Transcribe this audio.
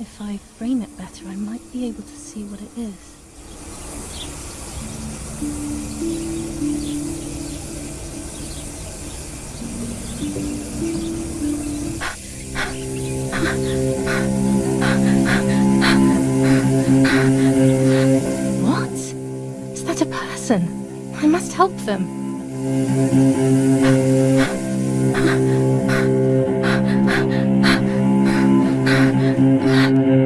If I frame it better, I might be able to see what it is. What? Is that a person? I must help them. Mm-hmm.